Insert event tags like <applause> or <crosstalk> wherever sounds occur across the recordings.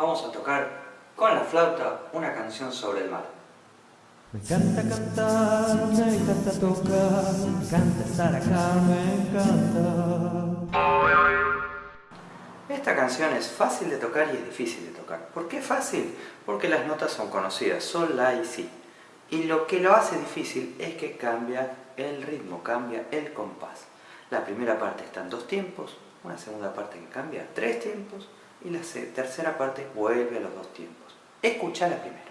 vamos a tocar con la flauta una canción sobre el mar. Me encanta cantar, me encanta tocar, me encanta estar acá, me encanta. Esta canción es fácil de tocar y es difícil de tocar. ¿Por qué fácil? Porque las notas son conocidas, sol, la y si. Y lo que lo hace difícil es que cambia el ritmo, cambia el compás. La primera parte está en dos tiempos, una segunda parte que cambia tres tiempos y la tercera parte vuelve a los dos tiempos. Escucha la primera.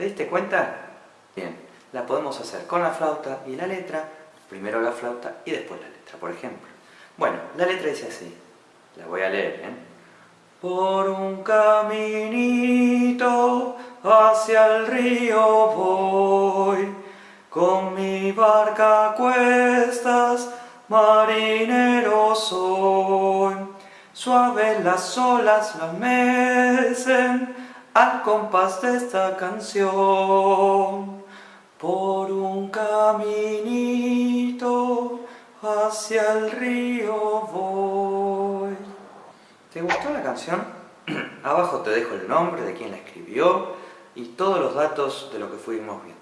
¿Te diste cuenta? Bien, la podemos hacer con la flauta y la letra, primero la flauta y después la letra, por ejemplo. Bueno, la letra dice así, la voy a leer, ¿eh? Por un caminito hacia el río voy, con mi barca a cuestas, marinero soy. Suave las olas la mecen, al compás de esta canción. Por un caminito hacia el río voy. ¿Te gustó la canción? <clears throat> Abajo te dejo el nombre de quien la escribió y todos los datos de lo que fuimos viendo.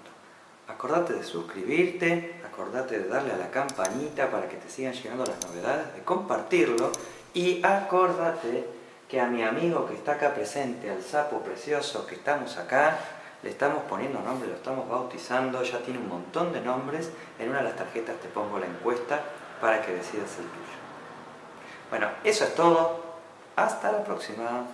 Acordate de suscribirte, acordate de darle a la campanita para que te sigan llegando las novedades, de compartirlo y acordate que a mi amigo que está acá presente, al sapo precioso que estamos acá, le estamos poniendo nombre, lo estamos bautizando, ya tiene un montón de nombres, en una de las tarjetas te pongo la encuesta para que decidas el tuyo. Bueno, eso es todo, hasta la próxima.